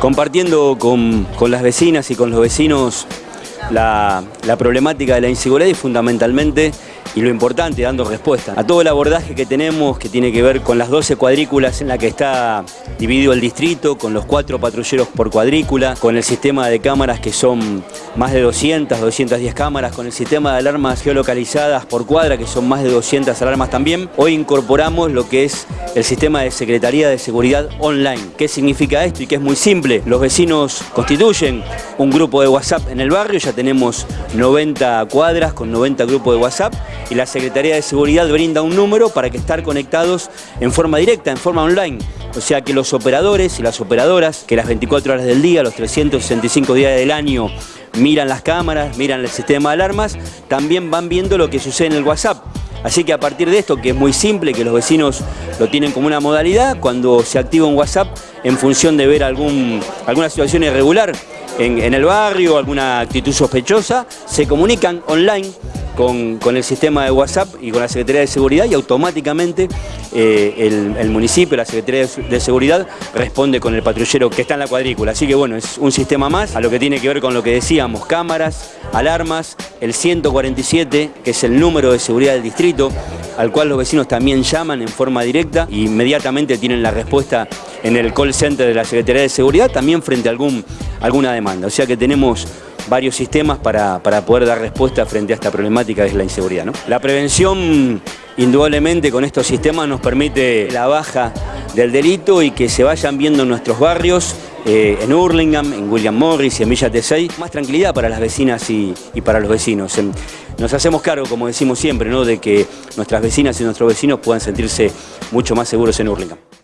compartiendo con, las vecinas y con los vecinos la, la problemática de la inseguridad y fundamentalmente y lo importante, dando respuesta a todo el abordaje que tenemos que tiene que ver con las 12 cuadrículas en la que está dividido el distrito, con los cuatro patrulleros por cuadrícula, con el sistema de cámaras que son más de 200, 210 cámaras, con el sistema de alarmas geolocalizadas por cuadra que son más de 200 alarmas también. Hoy incorporamos lo que es el sistema de Secretaría de Seguridad Online. ¿Qué significa esto? Y que es muy simple. Los vecinos constituyen un grupo de WhatsApp en el barrio, ya tenemos 90 cuadras con 90 grupos de WhatsApp y la Secretaría de Seguridad brinda un número para que estar conectados en forma directa, en forma online. O sea que los operadores y las operadoras, que las 24 horas del día, los 365 días del año, miran las cámaras, miran el sistema de alarmas, también van viendo lo que sucede en el WhatsApp. Así que a partir de esto, que es muy simple, que los vecinos lo tienen como una modalidad, cuando se activa un WhatsApp en función de ver algún, alguna situación irregular en, en el barrio, alguna actitud sospechosa, se comunican online con, el sistema de WhatsApp y con la Secretaría de Seguridad y automáticamente eh, el, municipio, la Secretaría de Seguridad responde con el patrullero que está en la cuadrícula. Así que bueno, es un sistema más a lo que tiene que ver con lo que decíamos, cámaras, alarmas, el 147, que es el número de seguridad del distrito, al cual los vecinos también llaman en forma directa e inmediatamente tienen la respuesta en el call center de la Secretaría de Seguridad, también frente a algún, alguna demanda. O sea que tenemos varios sistemas para, poder dar respuesta frente a esta problemática que es la inseguridad. La prevención, indudablemente, con estos sistemas nos permite la baja del delito y que se vayan viendo en nuestros barrios, eh, en Hurlingham, en William Morris y en Villa Tesey, más tranquilidad para las vecinas y, para los vecinos. Nos hacemos cargo, como decimos siempre, ¿no? de que nuestras vecinas y nuestros vecinos puedan sentirse mucho más seguros en Hurlingham.